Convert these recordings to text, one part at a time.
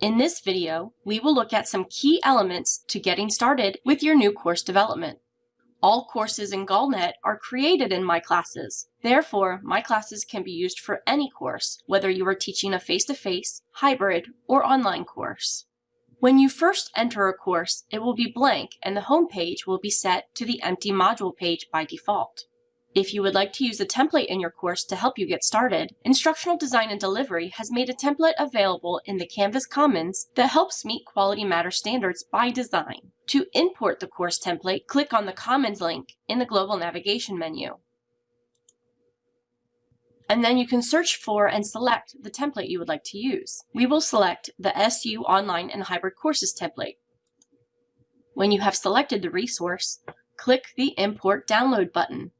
In this video, we will look at some key elements to getting started with your new course development. All courses in GullNet are created in My Classes. Therefore, My Classes can be used for any course, whether you are teaching a face-to-face, -face, hybrid, or online course. When you first enter a course, it will be blank and the home page will be set to the empty module page by default. If you would like to use a template in your course to help you get started, Instructional Design and Delivery has made a template available in the Canvas Commons that helps meet Quality Matter standards by design. To import the course template, click on the Commons link in the Global Navigation menu. And then you can search for and select the template you would like to use. We will select the SU Online and Hybrid Courses template. When you have selected the resource, click the Import Download button.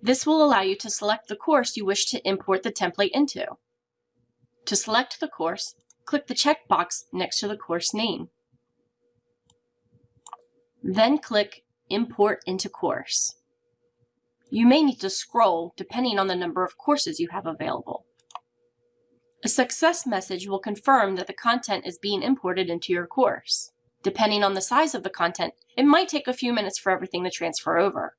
This will allow you to select the course you wish to import the template into. To select the course, click the checkbox next to the course name. Then click Import into Course. You may need to scroll depending on the number of courses you have available. A success message will confirm that the content is being imported into your course. Depending on the size of the content, it might take a few minutes for everything to transfer over.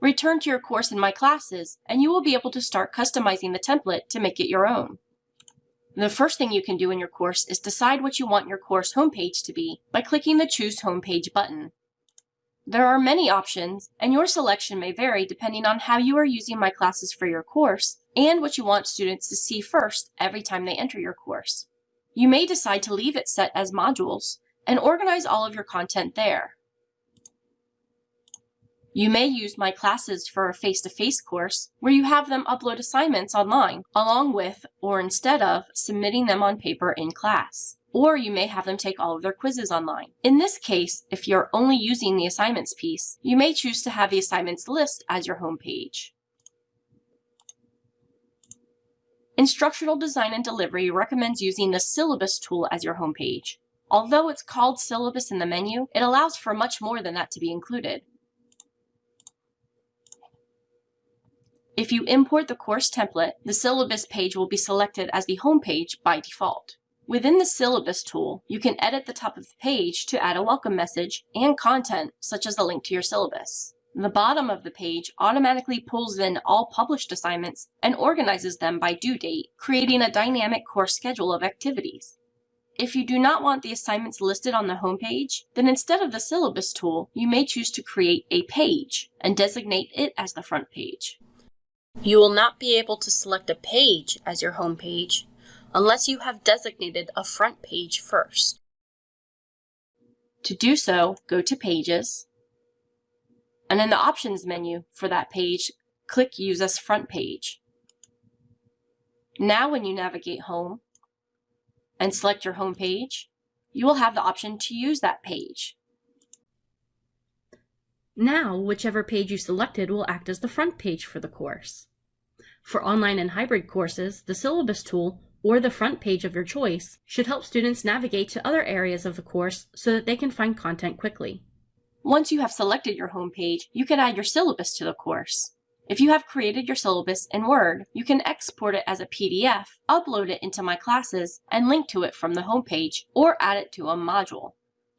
Return to your course in My Classes, and you will be able to start customizing the template to make it your own. The first thing you can do in your course is decide what you want your course homepage to be by clicking the Choose Homepage button. There are many options, and your selection may vary depending on how you are using My Classes for your course and what you want students to see first every time they enter your course. You may decide to leave it set as modules and organize all of your content there. You may use My Classes for a face-to-face -face course where you have them upload assignments online along with or instead of submitting them on paper in class. Or you may have them take all of their quizzes online. In this case, if you're only using the assignments piece, you may choose to have the assignments list as your home page. Instructional Design and Delivery recommends using the Syllabus tool as your home page. Although it's called Syllabus in the menu, it allows for much more than that to be included. If you import the course template, the syllabus page will be selected as the home page by default. Within the Syllabus tool, you can edit the top of the page to add a welcome message and content, such as a link to your syllabus. The bottom of the page automatically pulls in all published assignments and organizes them by due date, creating a dynamic course schedule of activities. If you do not want the assignments listed on the home page, then instead of the Syllabus tool, you may choose to create a page and designate it as the front page. You will not be able to select a page as your home page unless you have designated a front page first. To do so, go to Pages, and in the Options menu for that page, click Use as Front Page. Now when you navigate home and select your home page, you will have the option to use that page. Now, whichever page you selected will act as the front page for the course. For online and hybrid courses, the syllabus tool or the front page of your choice should help students navigate to other areas of the course so that they can find content quickly. Once you have selected your home page, you can add your syllabus to the course. If you have created your syllabus in Word, you can export it as a PDF, upload it into My Classes, and link to it from the home page, or add it to a module.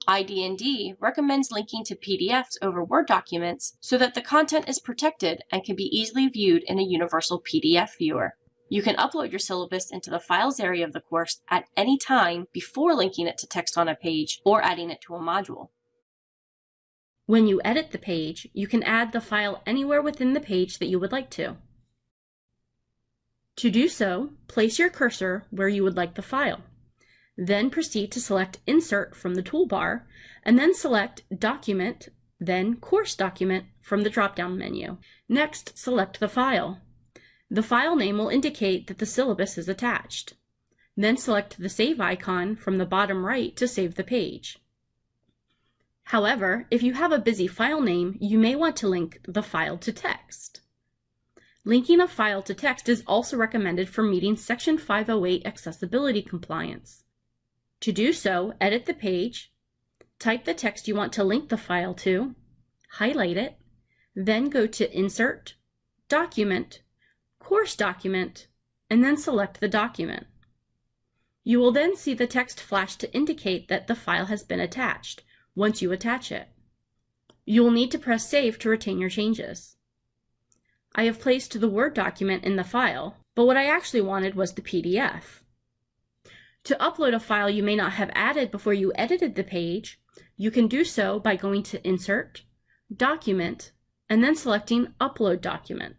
ID&D recommends linking to PDFs over Word documents so that the content is protected and can be easily viewed in a universal PDF viewer. You can upload your syllabus into the Files area of the course at any time before linking it to text on a page or adding it to a module. When you edit the page, you can add the file anywhere within the page that you would like to. To do so, place your cursor where you would like the file. Then proceed to select Insert from the toolbar, and then select Document, then Course Document from the drop-down menu. Next, select the file. The file name will indicate that the syllabus is attached. Then select the Save icon from the bottom right to save the page. However, if you have a busy file name, you may want to link the file to text. Linking a file to text is also recommended for meeting Section 508 accessibility compliance. To do so, edit the page, type the text you want to link the file to, highlight it, then go to Insert, Document, Course Document, and then select the document. You will then see the text flash to indicate that the file has been attached once you attach it. You will need to press Save to retain your changes. I have placed the Word document in the file, but what I actually wanted was the PDF. To upload a file you may not have added before you edited the page, you can do so by going to Insert, Document, and then selecting Upload Document.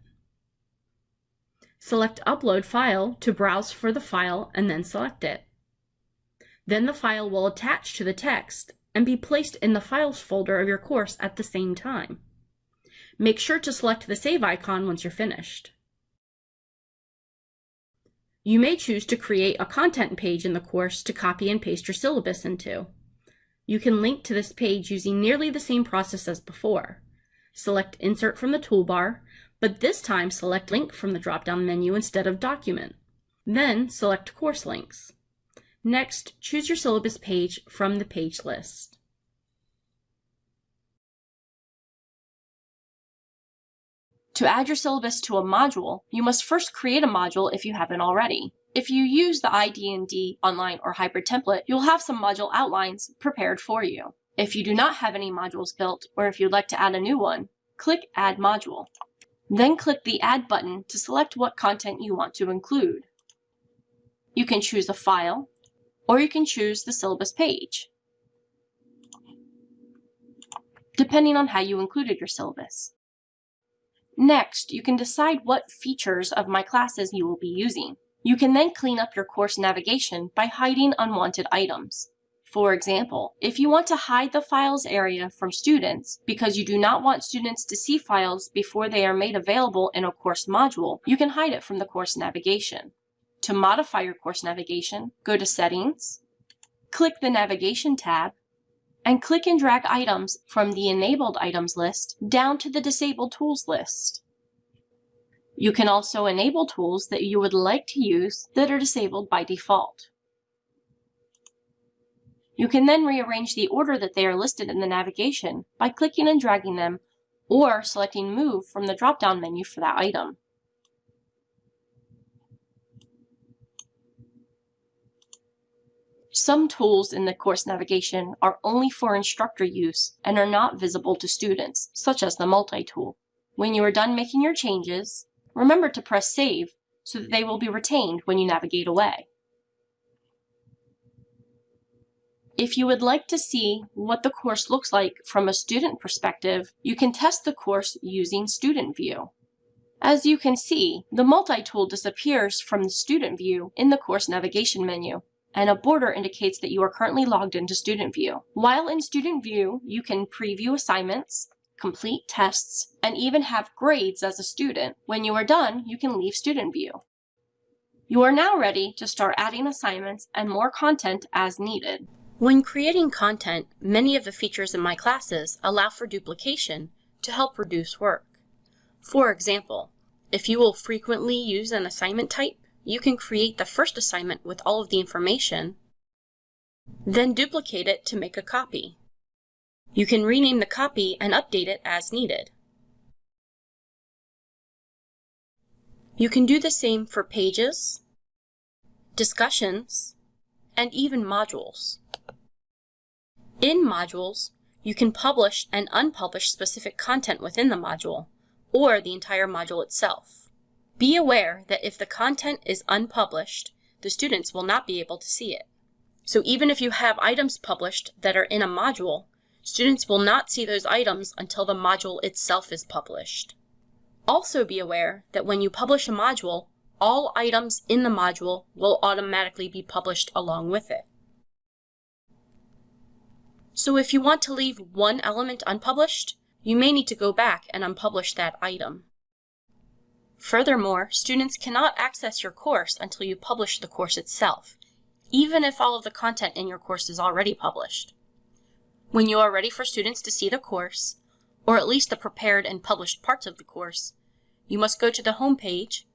Select Upload File to browse for the file and then select it. Then the file will attach to the text and be placed in the Files folder of your course at the same time. Make sure to select the Save icon once you're finished. You may choose to create a content page in the course to copy and paste your syllabus into. You can link to this page using nearly the same process as before. Select Insert from the toolbar, but this time select Link from the drop-down menu instead of Document. Then select Course Links. Next, choose your syllabus page from the page list. To add your syllabus to a module, you must first create a module if you haven't already. If you use the ID&D online or hybrid template, you'll have some module outlines prepared for you. If you do not have any modules built, or if you'd like to add a new one, click Add Module. Then click the Add button to select what content you want to include. You can choose a file, or you can choose the syllabus page, depending on how you included your syllabus. Next, you can decide what features of my classes you will be using. You can then clean up your course navigation by hiding unwanted items. For example, if you want to hide the files area from students because you do not want students to see files before they are made available in a course module, you can hide it from the course navigation. To modify your course navigation, go to Settings, click the Navigation tab, and click and drag items from the Enabled Items list down to the Disabled Tools list. You can also enable tools that you would like to use that are disabled by default. You can then rearrange the order that they are listed in the navigation by clicking and dragging them or selecting Move from the drop-down menu for that item. Some tools in the course navigation are only for instructor use and are not visible to students, such as the multi-tool. When you are done making your changes, remember to press Save so that they will be retained when you navigate away. If you would like to see what the course looks like from a student perspective, you can test the course using Student View. As you can see, the multi-tool disappears from the Student View in the course navigation menu and a border indicates that you are currently logged into Student View. While in Student View, you can preview assignments, complete tests, and even have grades as a student. When you are done, you can leave Student View. You are now ready to start adding assignments and more content as needed. When creating content, many of the features in my classes allow for duplication to help reduce work. For example, if you will frequently use an assignment type, you can create the first assignment with all of the information, then duplicate it to make a copy. You can rename the copy and update it as needed. You can do the same for pages, discussions, and even modules. In modules, you can publish and unpublish specific content within the module, or the entire module itself. Be aware that if the content is unpublished, the students will not be able to see it. So even if you have items published that are in a module, students will not see those items until the module itself is published. Also be aware that when you publish a module, all items in the module will automatically be published along with it. So if you want to leave one element unpublished, you may need to go back and unpublish that item. Furthermore, students cannot access your course until you publish the course itself, even if all of the content in your course is already published. When you are ready for students to see the course, or at least the prepared and published parts of the course, you must go to the home page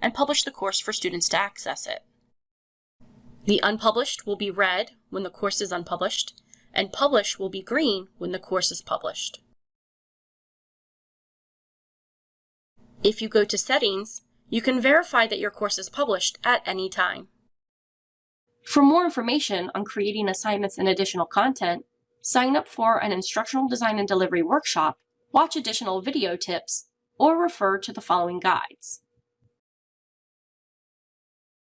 and publish the course for students to access it. The unpublished will be red when the course is unpublished, and publish will be green when the course is published. If you go to Settings, you can verify that your course is published at any time. For more information on creating assignments and additional content, sign up for an instructional design and delivery workshop, watch additional video tips, or refer to the following guides.